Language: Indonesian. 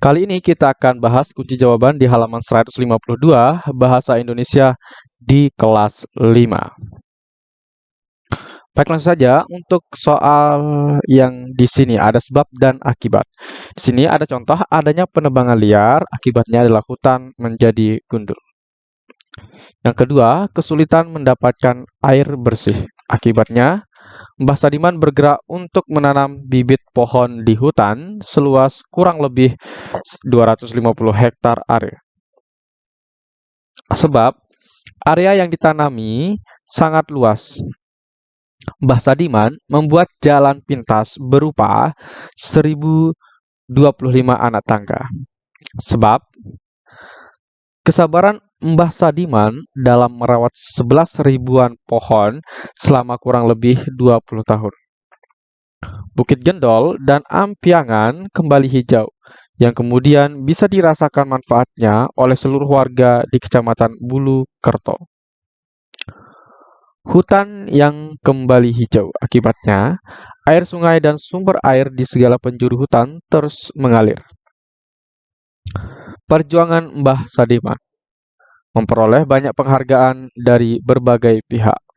Kali ini kita akan bahas kunci jawaban di halaman 152 Bahasa Indonesia di kelas 5. Baik, langsung saja untuk soal yang di sini ada sebab dan akibat. Di sini ada contoh adanya penebangan liar, akibatnya adalah hutan menjadi gundul. Yang kedua, kesulitan mendapatkan air bersih. Akibatnya, Mbah Sadiman bergerak untuk menanam bibit pohon di hutan seluas kurang lebih 250 hektar area. Sebab area yang ditanami sangat luas. Mbah Sadiman membuat jalan pintas berupa 1025 anak tangga. Sebab kesabaran Mbah Sadiman dalam merawat 11 ribuan pohon selama kurang lebih 20 tahun. Bukit Gendol dan Ampiangan kembali hijau, yang kemudian bisa dirasakan manfaatnya oleh seluruh warga di Kecamatan Bulu Kerto. Hutan yang kembali hijau akibatnya air sungai dan sumber air di segala penjuru hutan terus mengalir. Perjuangan Mbah Sadiman memperoleh banyak penghargaan dari berbagai pihak.